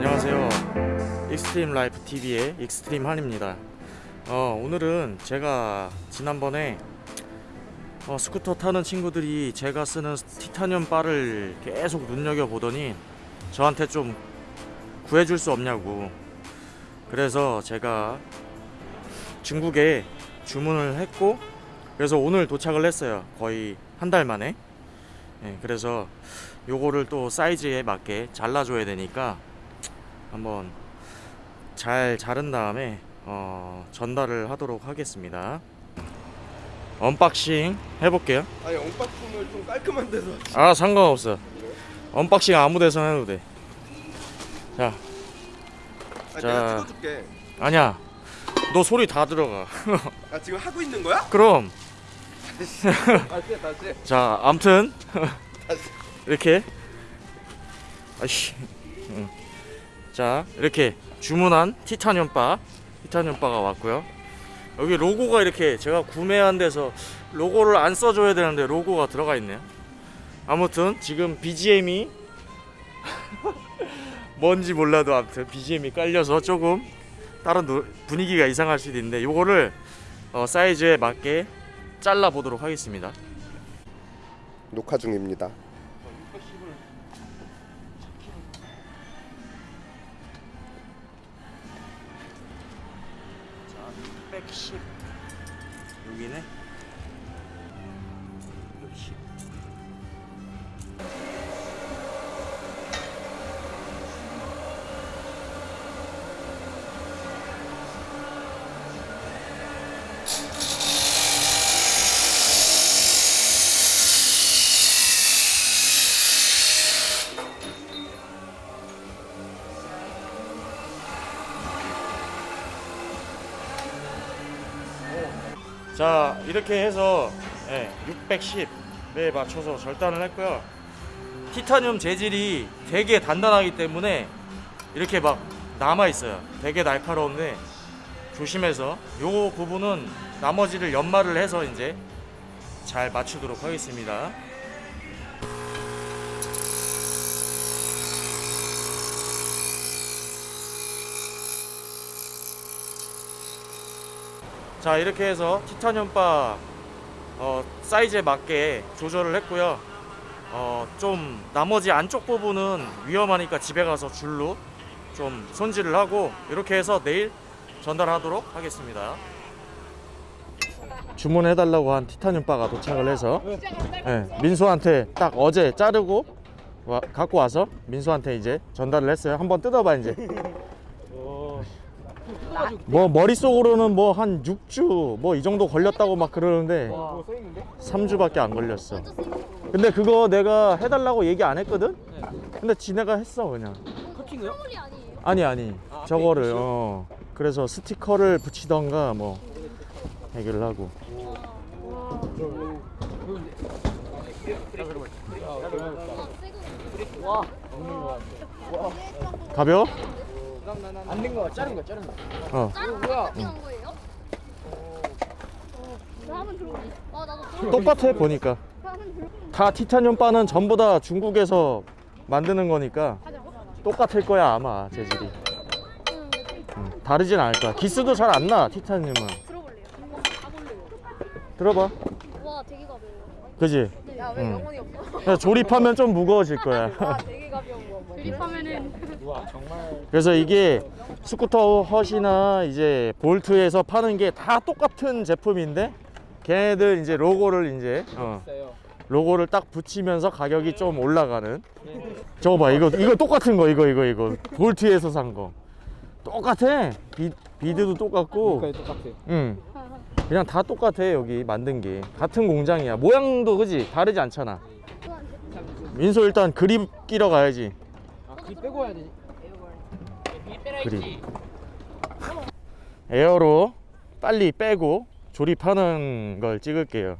안녕하세요. 익스트림 라이프 TV의 익스트림 한입니다. 어, 오늘은 제가 지난번에 어, 스쿠터 타는 친구들이 제가 쓰는 티타늄 바를 계속 눈여겨 보더니 저한테 좀 구해줄 수 없냐고. 그래서 제가 중국에 주문을 했고 그래서 오늘 도착을 했어요. 거의 한 달 만에. 예, 그래서 요거를 또 사이즈에 맞게 잘라줘야 되니까 한번 잘 자른 다음에 어, 전달을 하도록 하겠습니다. unboxing 해볼게요. 아니 unboxing을 좀 깔끔한 데서 아 상관없어. unboxing 아무 데서나 해도 돼. 자 아, 자. 내가 찍어줄게 아니야. 너 소리 다 들어가. 아 지금 하고 있는 거야? 그럼 다시 다시 자 암튼 이렇게 아이씨 응. 자 이렇게 주문한 티타늄 바. 티타늄 바가 왔고요. 여기 로고가 이렇게 제가 구매한 데서 로고를 안 써줘야 되는데 로고가 들어가 있네요. 아무튼 지금 BGM이 뭔지 몰라도 아무튼 BGM이 깔려서 조금 다른 노- 분위기가 이상할 수도 있는데 요거를 어, 사이즈에 맞게 잘라 보도록 하겠습니다. 녹화 중입니다 여 자 이렇게 해서 예, 610에 맞춰서 절단을 했고요. 티타늄 재질이 되게 단단하기 때문에 이렇게 막 남아 있어요. 되게 날카로운데 조심해서 요 부분은 나머지를 연마를 해서 이제 잘 맞추도록 하겠습니다 자 이렇게 해서 티타늄 바 어, 사이즈에 맞게 조절을 했고요. 어, 좀 나머지 안쪽 부분은 위험하니까 집에 가서 줄로 좀 손질을 하고 이렇게 해서 내일 전달하도록 하겠습니다. 주문해달라고 한 티타늄 바가 도착을 해서 예, 민수한테 딱 어제 자르고 와- 갖고 와서 민수한테 이제 전달을 했어요. 한번 뜯어봐 이제 뭐 머릿속으로는 뭐 한 6주 뭐 이 정도 걸렸다고 막 그러는데 3주밖에 안 걸렸어. 근데 그거 내가 해달라고 얘기 안 했거든? 근데 지네가 했어 그냥. 커팅이요? 아니 아니. 저거를 어. 그래서 스티커를 붙이던가 뭐 해결을 하고. 와. 가벼워? 안된 거, 자른 거, 자른 거. 어 다른 거한 거예요? 나 한번 들어보니. 아 나도 들어. 똑같아 보니까. 다 티타늄 바는 전부 다 중국에서 만드는 거니까. 똑같을 거야 아마 재질이 응. 음, 다르진 않을 거야 기스도 잘 안 나 티타늄은 들어볼래요. 들어봐 와 되게 가벼워요. 그지? 야 응. 영혼이 없어? 그래서 조립하면 좀 무거워질 거야. 되게 가벼운 거. 조립하면은. 그래서 이게 스쿠터 헛이나 이제 볼트에서 파는 게 다 똑같은 제품인데 걔네들 이제 로고를 이제 어, 로고를 딱 붙이면서 가격이 좀 올라가는. 저거 봐 이거 이거 똑같은 거 이거 이거 이거. 볼트에서 산 거. 똑같아. 비, 비드도 똑같고. 똑같아. 응 그냥 다 똑같아 여기 만든 게. 같은 공장이야. 모양도 그지? 다르지 않잖아. 민소 일단 그립 끼러 가야지. 아, 그 빼고 와야 되지. 그립 air로 빨리 빼고 조립하는 걸 찍을게요.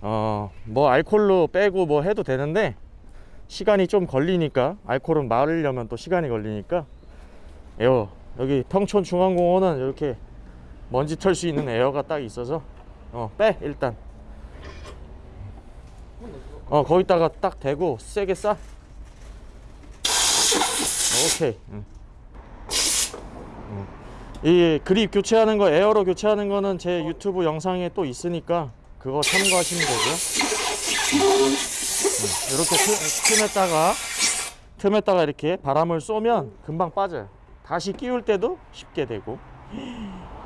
어뭐 알콜로 빼고 뭐 해도 되는데 시간이 좀 걸리니까 알콜은 마르려면 또 시간이 걸리니까. 에어 여기 평촌 중앙공원은 이렇게 먼지 털 수 있는 에어가 딱 있어서 어 빼 일단 어 거기다가 딱 대고 세게 싸 오케이. 이 그립 교체하는 거 에어로 교체하는 거는 제 유튜브 영상에 또 있으니까 그거 참고하시면 되고요. 응. 이렇게 틈, 틈에다가 틈에다가 이렇게 바람을 쏘면 금방 빠져요. 다시 끼울 때도 쉽게 되고.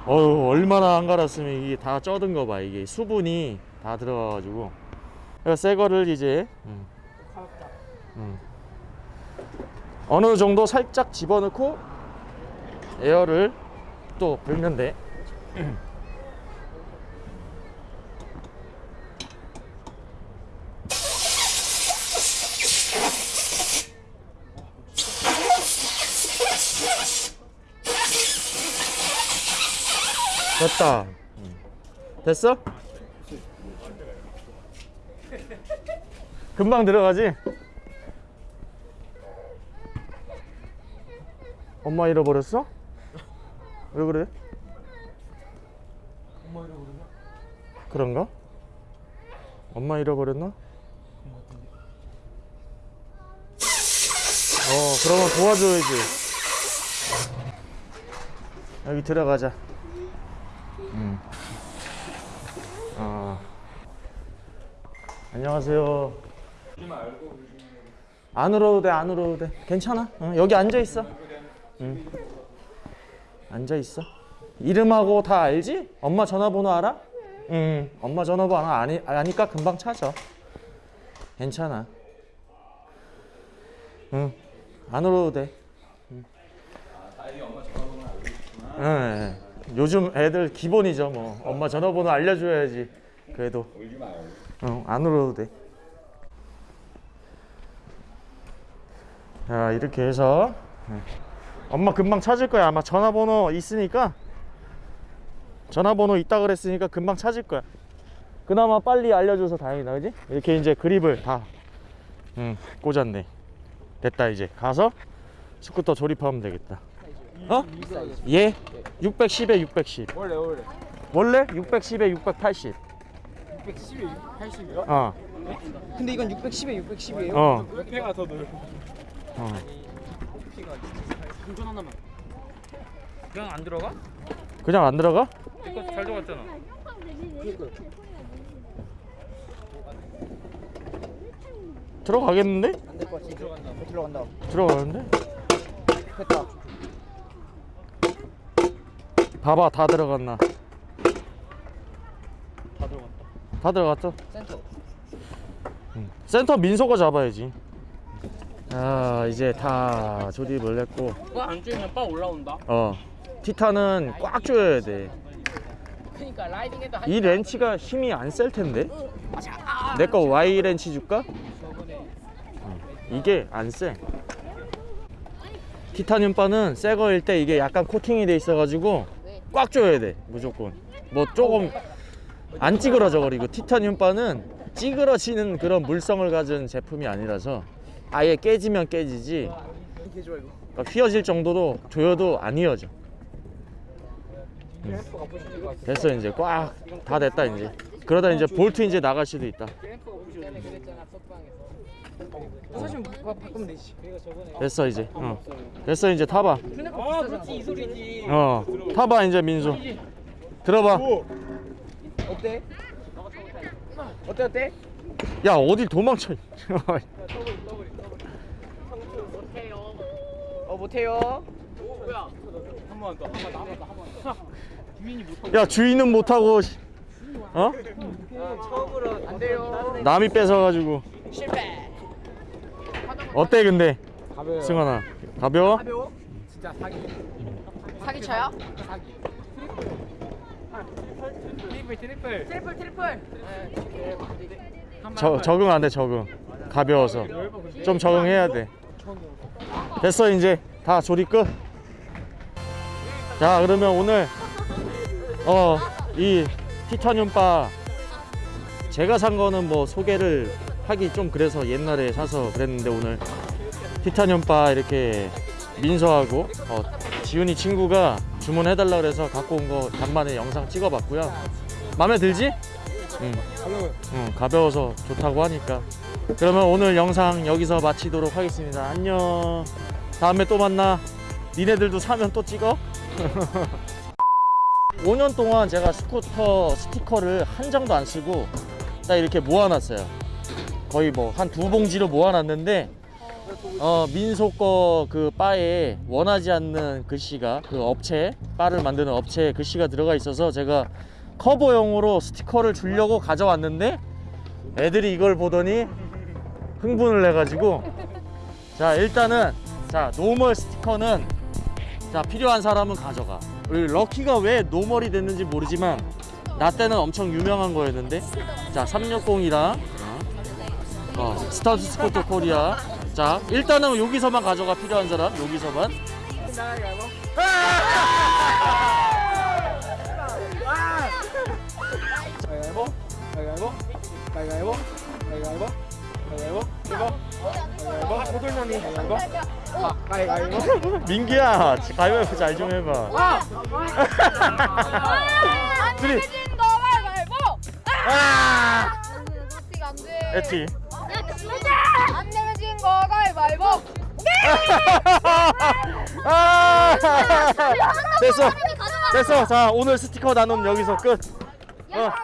어휴 얼마나 안 갈았으면 이게 다 쪄든 거 봐. 이게 수분이 다 들어가가지고. 그래서 새 거를 이제 음. 음. 어느 정도 살짝 집어넣고 에어를 또 불면 돼. 됐다. 음. 됐어? 금방 들어가지? 엄마 잃어버렸어? 왜 그래? 엄마 잃어버렸나? 그런가? 엄마 잃어버렸나? 어, 그러면 도와줘야지. 여기 들어가자. 음. 아. 안녕하세요. 안 울어도 돼, 안 울어도 돼. 괜찮아. 어, 여기 앉아 있어. 응. 앉아 있어. 이름하고 다 알지? 엄마 전화번호 알아? 응. 엄마 전화번호 아니 아니까 금방 찾아. 괜찮아. 응. 안 울어도 돼. 응. 응. 응. 요즘 애들 기본이죠, 뭐. 엄마 전화번호 알려줘야지. 그래도. 응, 안 울어도 돼. 자, 이렇게 해서. 응. 엄마 금방 찾을 거야. 아마 전화번호 있으니까. 전화번호 있다 그랬으니까 금방 찾을 거야. 그나마 빨리 알려줘서 다행이다, 그지? 이렇게 이제 그립을 다 응, 꽂았네. 됐다 이제 가서 스쿠터 조립하면 되겠다. 어? 예? 610에 610. 원래 원래 원래 610에 680. 610에 80이요? 어, 근데 이건 610에 610이에요? 어, 몇 배가 더 넓어 어. 운전 하나만 그냥 안 들어가? 그냥 안 들어가? 이거 잘 들어갔잖아 들어가겠는데? 안 될 것 같지? 들어간다 들어간다 들어가는데? 됐다 봐봐, 다 들어갔나? 다 들어갔다 다 들어갔죠? 센터 응. 센터 민소가 잡아야지. 아, 이제 다 조립을 했고, 그거 안 쪼이면 빠 올라온다 어, 티탄은 꽉 조여야 돼. 그니까 라이딩에도 한이 렌치가 힘이 안 셀 텐데? 내 거 Y 렌치 줄까? 어, 이게 안 세. 티타늄 바는 새 거일 때 이게 약간 코팅이 돼 있어가지고 꽉 조여야 돼 무조건. 뭐 조금 안 찌그러져 버리고 티타늄 바는 찌그러지는 그런 물성을 가진 제품이 아니라서 아예 깨지면 깨지지 그러니까 휘어질 정도로 조여도 안 휘어져. 됐어 이제 꽉 다 됐다 이제. 그러다 이제 볼트 이제 나갈 수도 있다. 사실 바, 바꾸면 되지 됐어 이제. 어. 됐어 이제 타봐. 아 그렇지 이 소리지 어 타봐 이제 민수. 들어봐. 어때? 어때 어때? 야 어딜 도망쳐. 어 못해요 야 주인은 못하고 씨. 어? 처음으로 안 돼요 남이 뺏어가지고. 실패 어때 근데 가벼워 승환아 가벼워? 가벼워? 진짜 사기 사기 쳐요? 사기 트리플 트리플 트리플 트리플 저, 적응 안돼 적응. 가벼워서 좀 적응해야 돼. 됐어 이제 다 조립 끝. 자 그러면 오늘 어 이 티타늄 바 제가 산 거는 뭐 소개를 하기 좀 그래서 옛날에 사서 그랬는데 오늘 티타늄 바 이렇게 민서하고 어, 지훈이 친구가 주문해달라 그래서 갖고 온 거 간만에 영상 찍어봤고요. 마음에 들지? 응. 응, 가벼워서 좋다고 하니까. 그러면 오늘 영상 여기서 마치도록 하겠습니다. 안녕. 다음에 또 만나. 니네들도 사면 또 찍어. 5년 동안 제가 스쿠터 스티커를 한 장도 안 쓰고 딱 이렇게 모아놨어요. 거의 뭐 한 두 봉지로 모아놨는데 어 민소 거 그 바에 원하지 않는 글씨가 그 업체 바를 만드는 업체 글씨가 들어가 있어서 제가 커버용으로 스티커를 주려고 가져왔는데 애들이 이걸 보더니 흥분을 해가지고 자 일단은 자 normal 스티커는 자 필요한 사람은 가져가. 우리 럭키가 왜 normal이 됐는지 모르지만 나 때는 엄청 유명한 거였는데 자 360이랑 어, 스타트 스쿠터 코리아 자 일단은 여기서만 가져가 필요한 사람 여기서만 아아 민기야 가위바위보 잘 좀 해봐 안 둘이. 아 어떻게 안 내면 거 가위바위보. 아 됐어. 됐어. 자 오늘 스티커 나눔 여기서 끝. 어. 야,